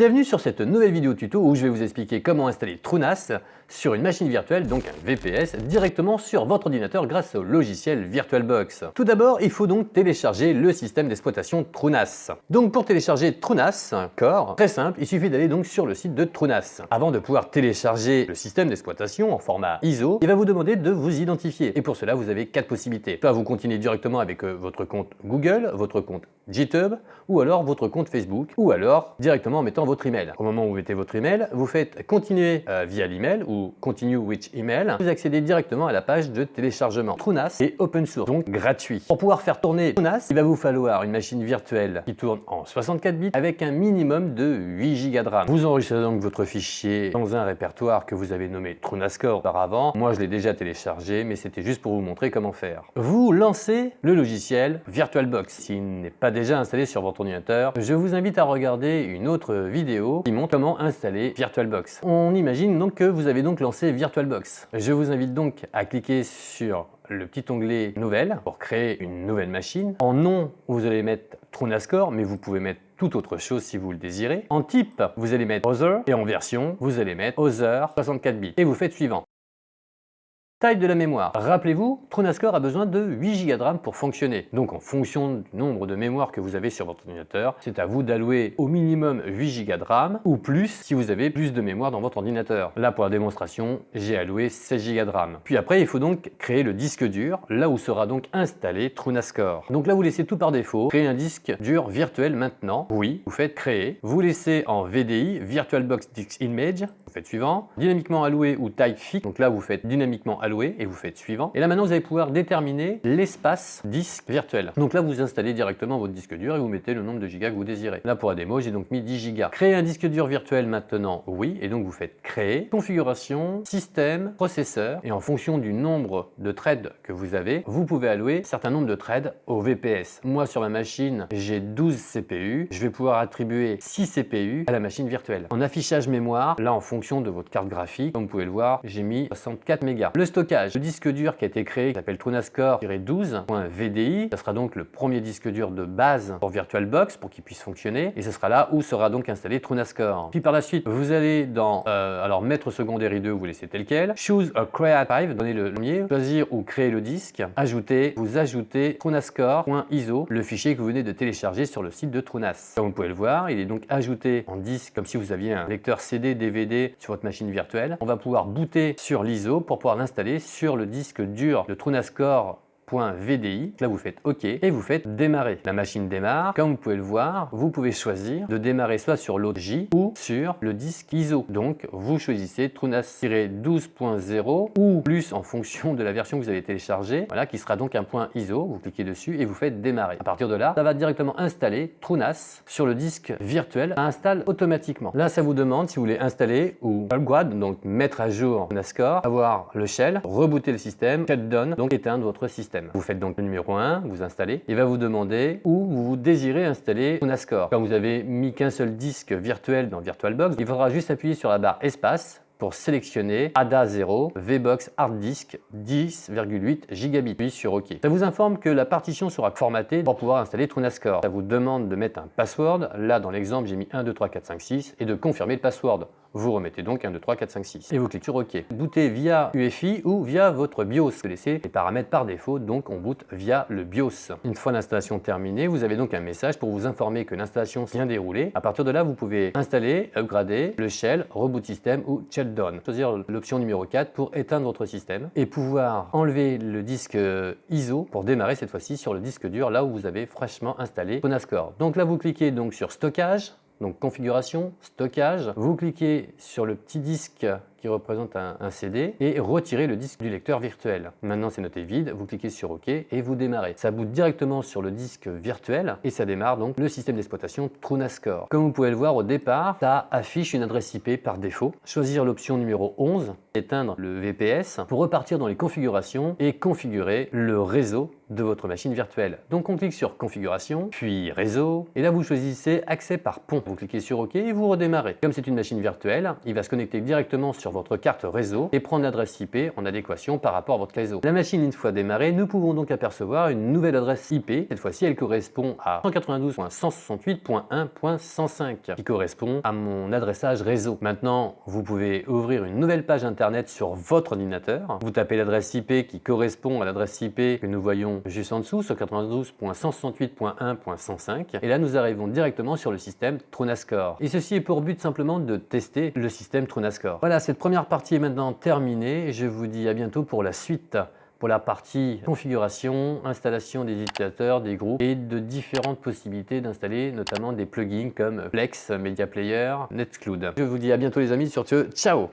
Bienvenue sur cette nouvelle vidéo tuto où je vais vous expliquer comment installer TrueNAS sur une machine virtuelle, donc un VPS, directement sur votre ordinateur grâce au logiciel VirtualBox. Tout d'abord, il faut donc télécharger le système d'exploitation TrueNAS. Donc pour télécharger TrueNAS Core, très simple, il suffit d'aller donc sur le site de TrueNAS. Avant de pouvoir télécharger le système d'exploitation en format ISO, il va vous demander de vous identifier. Et pour cela, vous avez quatre possibilités. Soit vous continuez directement avec euh, votre compte Google, votre compte GitHub, ou alors votre compte Facebook, ou alors directement en mettant votre email. Au moment où vous mettez votre email, vous faites continuer euh, via l'email ou continue with email. Vous accédez directement à la page de téléchargement. TrueNAS est open source, donc gratuit. Pour pouvoir faire tourner TrueNAS, il va vous falloir une machine virtuelle qui tourne en 64 bits avec un minimum de 8 Go de RAM. Vous enregistrez donc votre fichier dans un répertoire que vous avez nommé TrueNAScore auparavant. Moi, je l'ai déjà téléchargé, mais c'était juste pour vous montrer comment faire. Vous lancez le logiciel VirtualBox. S'il n'est pas déjà installé sur votre ordinateur, je vous invite à regarder une autre vidéo qui montre comment installer VirtualBox. On imagine donc que vous avez donc lancé VirtualBox. Je vous invite donc à cliquer sur le petit onglet Nouvelle pour créer une nouvelle machine. En nom, vous allez mettre TrueNAScore, mais vous pouvez mettre toute autre chose si vous le désirez. En type, vous allez mettre Other et en version, vous allez mettre Other 64 bits. Et vous faites suivant. Taille de la mémoire. Rappelez-vous, TrueNAScore a besoin de 8 Go de RAM pour fonctionner. Donc en fonction du nombre de mémoire que vous avez sur votre ordinateur, c'est à vous d'allouer au minimum 8 Go de RAM ou plus si vous avez plus de mémoire dans votre ordinateur. Là pour la démonstration, j'ai alloué 16 Go de RAM. Puis après, il faut donc créer le disque dur, là où sera donc installé TrueNAScore. Donc là, vous laissez tout par défaut, créer un disque dur virtuel maintenant. Oui, vous faites créer. Vous laissez en VDI, VirtualBox Disk Image, vous faites suivant. Dynamiquement alloué ou type fixe, donc là vous faites dynamiquement alloué et vous faites suivant. Et là maintenant vous allez pouvoir déterminer l'espace disque virtuel. Donc là vous installez directement votre disque dur et vous mettez le nombre de gigas que vous désirez. Là pour la démo j'ai donc mis 10 gigas. Créer un disque dur virtuel maintenant oui et donc vous faites créer, configuration, système, processeur et en fonction du nombre de threads que vous avez, vous pouvez allouer un certain nombre de threads au VPS. Moi sur ma machine j'ai 12 CPU, je vais pouvoir attribuer 6 CPU à la machine virtuelle. En affichage mémoire, là en fonction de votre carte graphique, comme vous pouvez le voir, j'ai mis 64 mégas. Le stockage, le disque dur qui a été créé, qui s'appelle TrueNAScore-12.vdi, ça sera donc le premier disque dur de base pour VirtualBox pour qu'il puisse fonctionner et ce sera là où sera donc installé TrueNAScore. Puis par la suite, vous allez dans euh, alors mettre secondaire i2, vous laissez tel quel, choose a create drive, donnez le premier, choisir ou créer le disque, ajouter, vous ajoutez TrueNAScore.iso, le fichier que vous venez de télécharger sur le site de TrueNAS. Comme vous pouvez le voir, il est donc ajouté en disque comme si vous aviez un lecteur CD, DVD sur votre machine virtuelle. On va pouvoir booter sur l'ISO pour pouvoir l'installer sur le disque dur de TrueNAScore VDI. Là, vous faites OK et vous faites démarrer. La machine démarre. Comme vous pouvez le voir, vous pouvez choisir de démarrer soit sur l'autre J ou sur le disque ISO. Donc, vous choisissez TrueNAS-12.0 ou plus en fonction de la version que vous avez téléchargée, voilà, qui sera donc un point ISO. Vous cliquez dessus et vous faites démarrer. À partir de là, ça va directement installer TrueNAS sur le disque virtuel. Ça installe automatiquement. Là, ça vous demande si vous voulez installer ou upgrade, donc mettre à jour NASCOR, avoir le shell, rebooter le système, shutdown, donc éteindre votre système. Vous faites donc le numéro 1, vous installez. Il va vous demander où vous désirez installer NASCOR. Quand vous avez mis qu'un seul disque virtuel dans VirtualBox, il faudra juste appuyer sur la barre espace pour sélectionner ADA 0 VBox Hard Disk 10,8 gigabits, puis sur OK. Ça vous informe que la partition sera formatée pour pouvoir installer TrueNASCOR. Ça vous demande de mettre un password. Là, dans l'exemple, j'ai mis 1, 2, 3, 4, 5, 6 et de confirmer le password. Vous remettez donc 1, 2, 3, 4, 5, 6 et vous cliquez sur OK. Bootez via UEFI ou via votre BIOS. Vous laissez les paramètres par défaut, donc on boot via le BIOS. Une fois l'installation terminée, vous avez donc un message pour vous informer que l'installation vient dérouler. À partir de là, vous pouvez installer, upgrader le shell, reboot system ou Choisir l'option numéro 4 pour éteindre votre système et pouvoir enlever le disque ISO pour démarrer cette fois-ci sur le disque dur là où vous avez fraîchement installé Ponascore. Donc là, vous cliquez donc sur stockage donc configuration, stockage, vous cliquez sur le petit disque qui représente un, CD et retirez le disque du lecteur virtuel. Maintenant c'est noté vide, vous cliquez sur OK et vous démarrez. Ça boot directement sur le disque virtuel et ça démarre donc le système d'exploitation TrueNASCOR. Comme vous pouvez le voir au départ, ça affiche une adresse IP par défaut. Choisir l'option numéro 11 éteindre le VPS pour repartir dans les configurations et configurer le réseau de votre machine virtuelle. Donc on clique sur configuration, puis réseau, et là vous choisissez accès par pont. Vous cliquez sur OK et vous redémarrez. Comme c'est une machine virtuelle, il va se connecter directement sur votre carte réseau et prendre l'adresse IP en adéquation par rapport à votre réseau. La machine une fois démarrée, nous pouvons donc apercevoir une nouvelle adresse IP. Cette fois-ci, elle correspond à 192.168.1.105 qui correspond à mon adressage réseau. Maintenant, vous pouvez ouvrir une nouvelle page internet sur votre ordinateur. Vous tapez l'adresse IP qui correspond à l'adresse IP que nous voyons juste en dessous, sur 92.168.1.105. Et là, nous arrivons directement sur le système TrunaScore. Et ceci est pour but simplement de tester le système TrunaScore. Voilà, cette première partie est maintenant terminée. Je vous dis à bientôt pour la suite pour la partie configuration, installation des utilisateurs, des groupes et de différentes possibilités d'installer notamment des plugins comme Plex, Media Player, Nextcloud. Je vous dis à bientôt les amis, sur ce, ciao